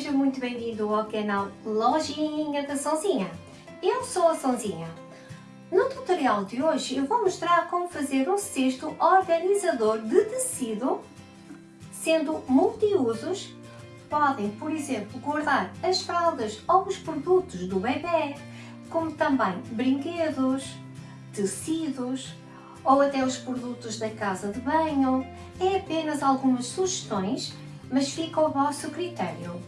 seja muito bem-vindo ao canal Lojinha da Sonzinha. Eu sou a Sonzinha. No tutorial de hoje eu vou mostrar como fazer um cesto organizador de tecido, sendo multiusos. Podem, por exemplo, guardar as fraldas ou os produtos do bebê, como também brinquedos, tecidos, ou até os produtos da casa de banho. É apenas algumas sugestões mas fica ao vosso critério.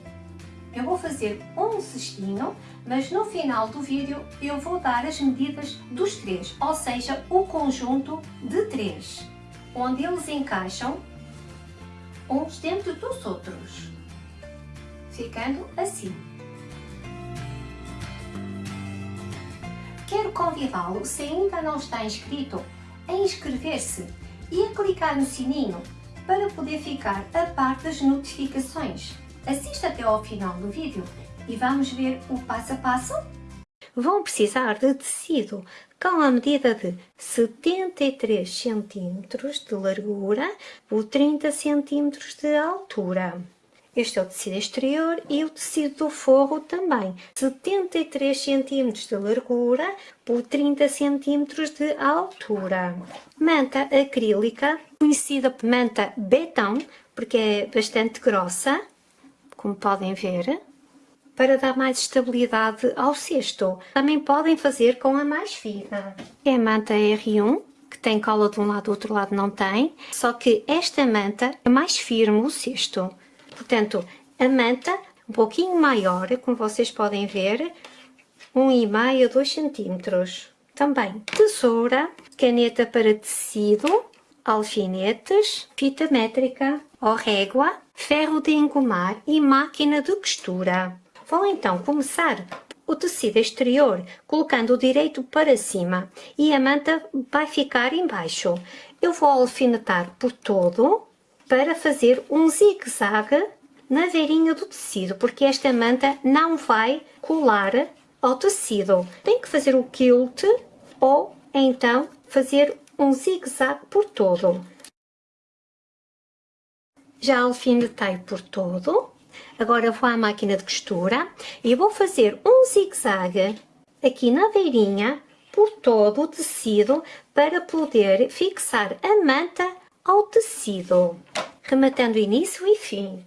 Eu vou fazer um cestinho, mas no final do vídeo eu vou dar as medidas dos três, ou seja, o conjunto de três, onde eles encaixam uns dentro dos outros, ficando assim. Quero convidá-lo, se ainda não está inscrito, a inscrever-se e a clicar no sininho para poder ficar a par das notificações. Assista até ao final do vídeo e vamos ver o passo a passo? Vão precisar de tecido com a medida de 73 cm de largura por 30 cm de altura. Este é o tecido exterior e o tecido do forro também, 73 cm de largura por 30 cm de altura. Manta acrílica, conhecida por manta betão, porque é bastante grossa, como podem ver, para dar mais estabilidade ao cesto. Também podem fazer com a mais fina. É a manta R1, que tem cola de um lado, do outro lado não tem, só que esta manta é mais firme o cesto. Portanto, a manta um pouquinho maior, como vocês podem ver, 1,5 a 2 cm. Também tesoura, caneta para tecido, alfinetes, fita métrica ou régua, ferro de engomar e máquina de costura. Vou então começar o tecido exterior colocando o direito para cima e a manta vai ficar embaixo. Eu vou alfinetar por todo para fazer um zigue-zague na veirinha do tecido, porque esta manta não vai colar ao tecido. Tem que fazer o quilt ou então fazer um zigue-zague por todo. Já alfinetei por todo. Agora vou à máquina de costura e vou fazer um zigue-zague aqui na veirinha por todo o tecido para poder fixar a manta ao tecido, rematando início e fim.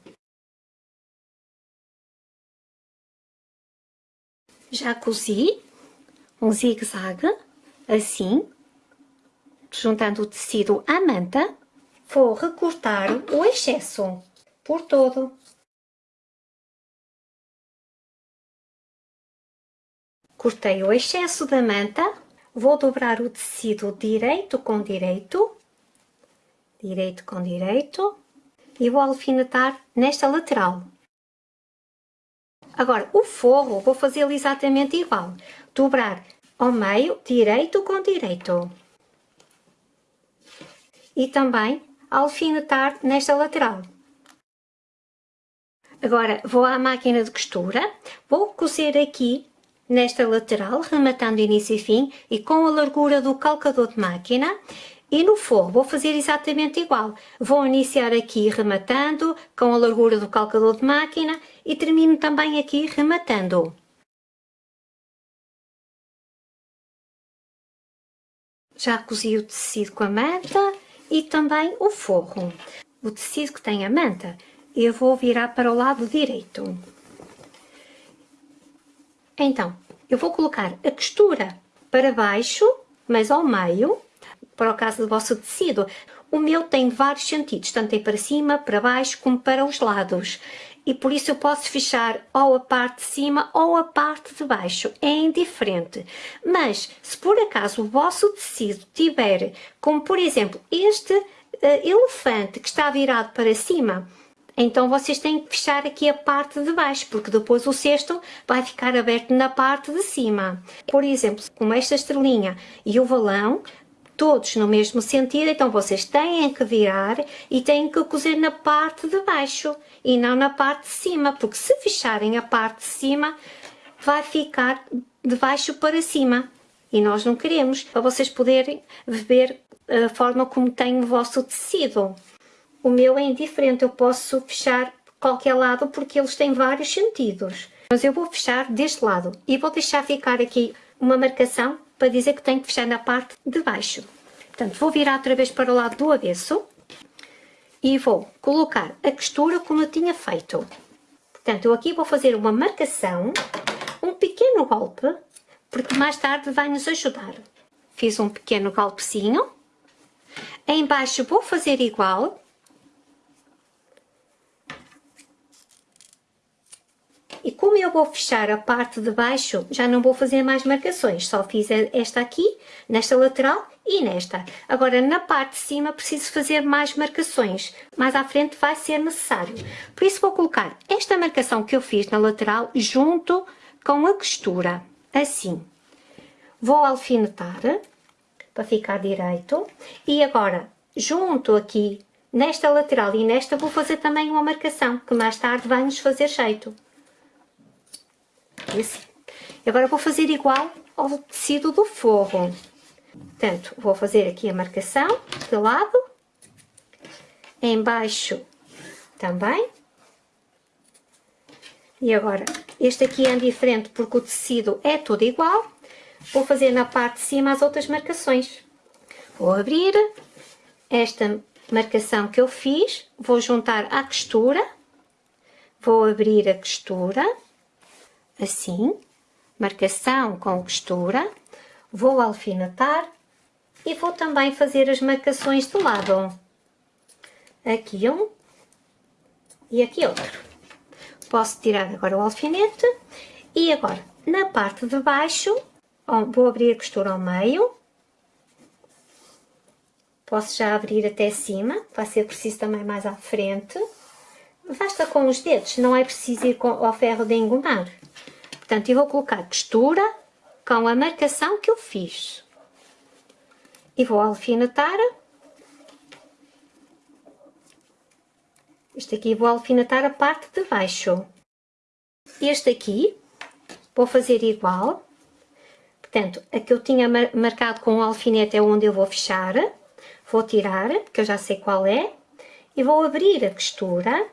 Já cozi um zigue-zague, assim, juntando o tecido à manta, vou recortar o excesso por todo. Cortei o excesso da manta, vou dobrar o tecido direito com direito direito com direito e vou alfinetar nesta lateral. Agora, o forro vou fazê-lo exatamente igual. Dobrar ao meio, direito com direito. E também alfinetar nesta lateral. Agora, vou à máquina de costura, vou cozer aqui nesta lateral, rematando início e fim, e com a largura do calcador de máquina, e no forro vou fazer exatamente igual. Vou iniciar aqui rematando com a largura do calcador de máquina e termino também aqui rematando. Já cozi o tecido com a manta e também o forro. O tecido que tem a manta eu vou virar para o lado direito. Então, eu vou colocar a costura para baixo, mas ao meio, para o caso do vosso tecido. O meu tem vários sentidos, tanto tem para cima, para baixo, como para os lados. E por isso eu posso fechar ou a parte de cima ou a parte de baixo, é indiferente. Mas, se por acaso o vosso tecido tiver, como por exemplo este uh, elefante que está virado para cima, então vocês têm que fechar aqui a parte de baixo, porque depois o cesto vai ficar aberto na parte de cima. Por exemplo, como esta estrelinha e o valão, todos no mesmo sentido, então vocês têm que virar e têm que cozer na parte de baixo e não na parte de cima, porque se fecharem a parte de cima, vai ficar de baixo para cima e nós não queremos, para vocês poderem ver a forma como tem o vosso tecido. O meu é indiferente, eu posso fechar qualquer lado porque eles têm vários sentidos. Mas eu vou fechar deste lado e vou deixar ficar aqui uma marcação para dizer que tenho que fechar na parte de baixo. Portanto, vou virar outra vez para o lado do avesso e vou colocar a costura como eu tinha feito. Portanto, eu aqui vou fazer uma marcação, um pequeno golpe, porque mais tarde vai nos ajudar. Fiz um pequeno golpezinho. Em baixo vou fazer igual, E como eu vou fechar a parte de baixo, já não vou fazer mais marcações, só fiz esta aqui, nesta lateral e nesta. Agora, na parte de cima, preciso fazer mais marcações, mais à frente vai ser necessário. Por isso, vou colocar esta marcação que eu fiz na lateral junto com a costura, assim. Vou alfinetar, para ficar direito, e agora, junto aqui, nesta lateral e nesta, vou fazer também uma marcação, que mais tarde vai nos fazer jeito. E agora vou fazer igual ao tecido do forro. Portanto, vou fazer aqui a marcação de lado, embaixo também. E agora, este aqui é diferente porque o tecido é tudo igual. Vou fazer na parte de cima as outras marcações. Vou abrir esta marcação que eu fiz, vou juntar à costura, vou abrir a costura assim, marcação com costura, vou alfinetar e vou também fazer as marcações do lado. Aqui um e aqui outro. Posso tirar agora o alfinete e agora na parte de baixo vou abrir a costura ao meio. Posso já abrir até cima, vai ser preciso também mais à frente. Basta com os dedos, não é preciso ir ao ferro de engomar. Portanto, eu vou colocar costura com a marcação que eu fiz. E vou alfinetar. Este aqui vou alfinetar a parte de baixo. Este aqui vou fazer igual. Portanto, a que eu tinha marcado com o alfinete é onde eu vou fechar. Vou tirar, que eu já sei qual é. E vou abrir a costura.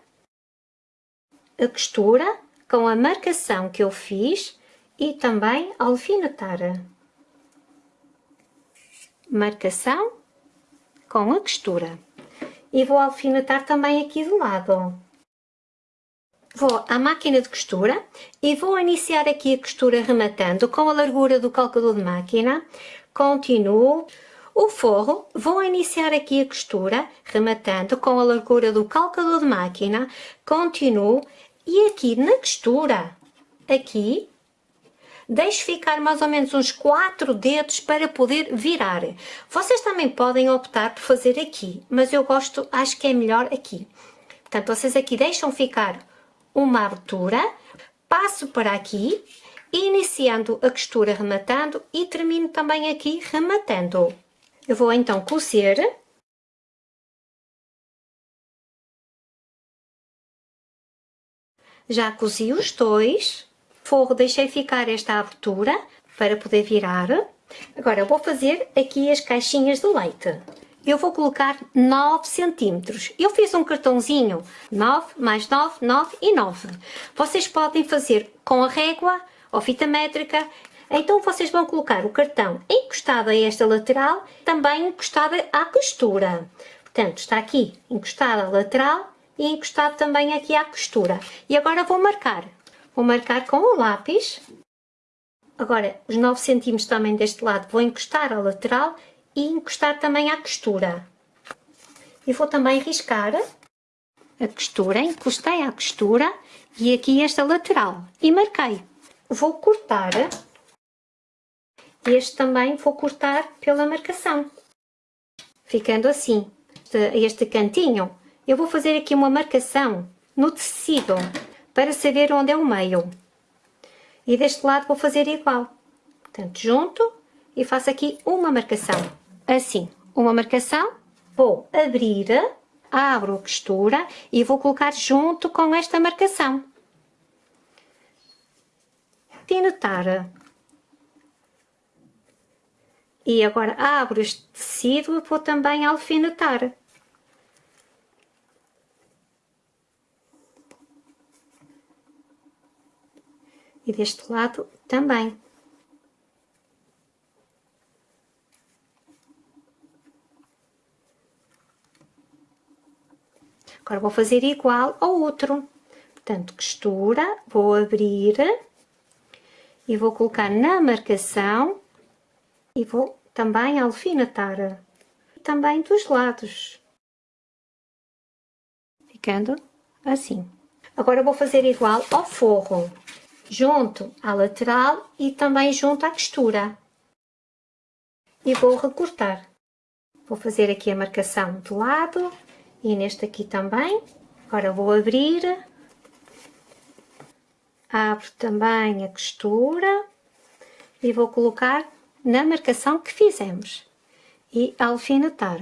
A costura com a marcação que eu fiz e também alfinetar. Marcação com a costura. E vou alfinetar também aqui do lado. Vou à máquina de costura e vou iniciar aqui a costura rematando com a largura do calcador de máquina. Continuo o forro, vou iniciar aqui a costura, rematando com a largura do calcador de máquina, continuo e aqui na costura, aqui, deixo ficar mais ou menos uns 4 dedos para poder virar. Vocês também podem optar por fazer aqui, mas eu gosto, acho que é melhor aqui. Portanto, vocês aqui deixam ficar uma abertura, passo para aqui, iniciando a costura rematando e termino também aqui rematando. Eu vou então cozer Já cozi os dois. Forro, deixei ficar esta abertura para poder virar. Agora, vou fazer aqui as caixinhas de leite. Eu vou colocar 9 centímetros. Eu fiz um cartãozinho 9 mais 9, 9 e 9. Vocês podem fazer com a régua ou fita métrica. Então vocês vão colocar o cartão encostado a esta lateral, também encostado à costura. Portanto, está aqui encostado à lateral e encostado também aqui à costura. E agora vou marcar. Vou marcar com o lápis. Agora, os 9 centímetros também deste lado vou encostar à lateral e encostar também à costura. E vou também riscar a costura, encostei à costura e aqui esta lateral e marquei. Vou cortar, este também vou cortar pela marcação, ficando assim, este cantinho eu vou fazer aqui uma marcação no tecido para saber onde é o meio. E deste lado vou fazer igual. Portanto, junto e faço aqui uma marcação. Assim, uma marcação, vou abrir, abro a costura e vou colocar junto com esta marcação. Alfinetar. E agora abro este tecido e vou também alfinetar. E deste lado também. Agora vou fazer igual ao outro. Portanto, costura, vou abrir e vou colocar na marcação e vou também alfinetar também dos lados, ficando assim. Agora vou fazer igual ao forro, junto à lateral e também junto à costura. E vou recortar. Vou fazer aqui a marcação de lado e neste aqui também. Agora vou abrir, abro também a costura e vou colocar na marcação que fizemos e alfinetar.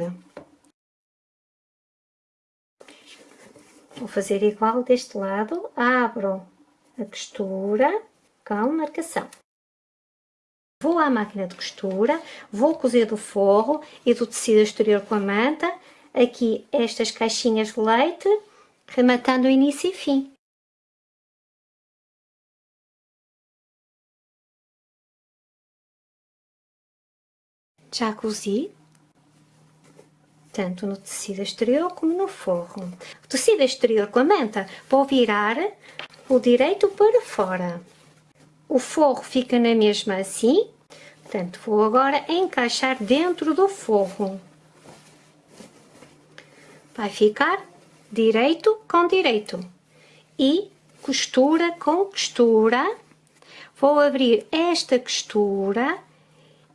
Vou fazer igual deste lado, abro a costura com marcação. Vou à máquina de costura, vou cozer do forro e do tecido exterior com a manta, aqui estas caixinhas de leite, rematando o início e fim. Já cozi, tanto no tecido exterior como no forro. O tecido exterior com a manta vou virar o direito para fora. O forro fica na mesma assim, portanto vou agora encaixar dentro do forro. Vai ficar direito com direito e costura com costura. Vou abrir esta costura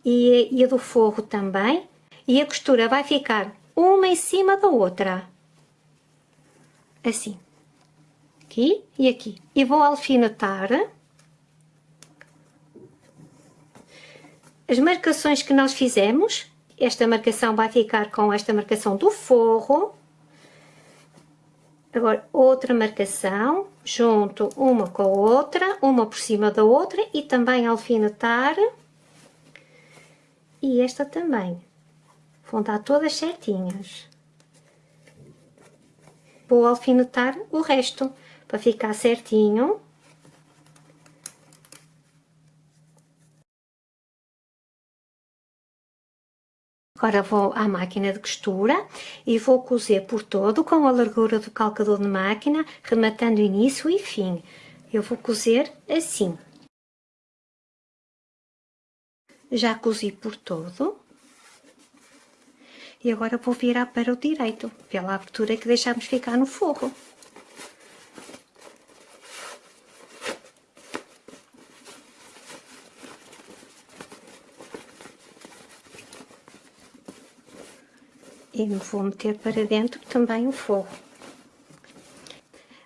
e, a do forro também. E a costura vai ficar uma em cima da outra. Assim. Aqui e aqui. E vou alfinetar. As marcações que nós fizemos, esta marcação vai ficar com esta marcação do forro. Agora, outra marcação, junto uma com a outra, uma por cima da outra e também alfinetar e esta também. Vão dar todas certinhas. Vou alfinetar o resto para ficar certinho. Agora vou à máquina de costura e vou cozer por todo com a largura do calcador de máquina, rematando início e fim. Eu vou cozer assim já cozi por todo. E agora vou virar para o direito, pela abertura que deixamos ficar no forro. E vou meter para dentro também o forro.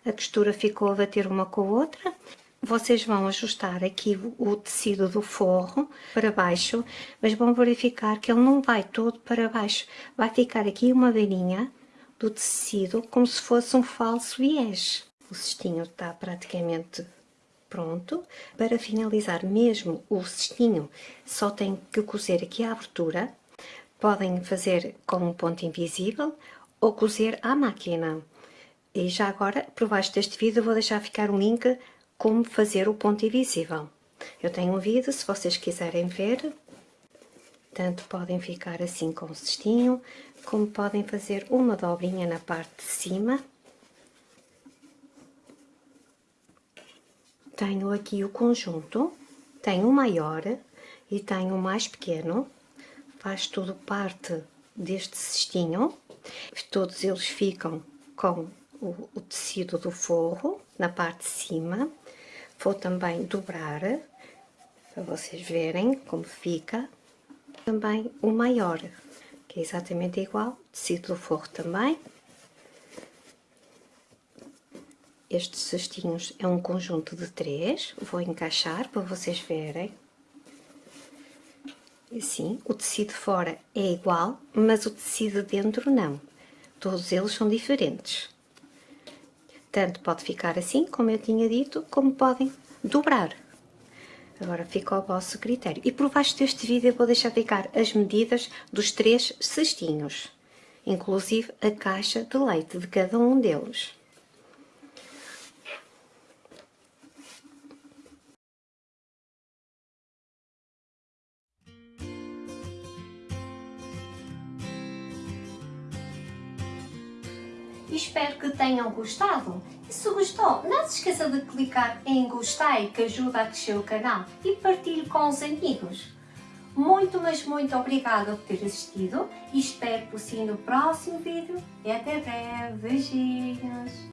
A costura ficou a bater uma com a outra vocês vão ajustar aqui o tecido do forro para baixo, mas vão verificar que ele não vai todo para baixo. Vai ficar aqui uma beirinha do tecido como se fosse um falso viés. O cestinho está praticamente pronto. Para finalizar mesmo o cestinho, só tem que cozer aqui a abertura. Podem fazer com um ponto invisível ou cozer à máquina. E já agora, por baixo deste vídeo, vou deixar ficar um link como fazer o ponto invisível. Eu tenho um vídeo, se vocês quiserem ver, tanto podem ficar assim com o cestinho, como podem fazer uma dobrinha na parte de cima. Tenho aqui o conjunto, tenho o maior e tenho o mais pequeno, faz tudo parte deste cestinho, todos eles ficam com o, o tecido do forro na parte de cima Vou também dobrar, para vocês verem como fica. Também o maior, que é exatamente igual, tecido do forro também. Estes cestinhos é um conjunto de três, vou encaixar para vocês verem. Assim, o tecido fora é igual, mas o tecido dentro não. Todos eles são diferentes. Tanto pode ficar assim, como eu tinha dito, como podem dobrar. Agora fica ao vosso critério. E por baixo deste vídeo eu vou deixar ficar as medidas dos três cestinhos, inclusive a caixa de leite de cada um deles. Espero que tenham gostado. E se gostou, não se esqueça de clicar em gostei que ajuda a crescer o canal e partilhe com os amigos. Muito, mas muito obrigada por ter assistido e espero por si no próximo vídeo e até breve. Beijinhos!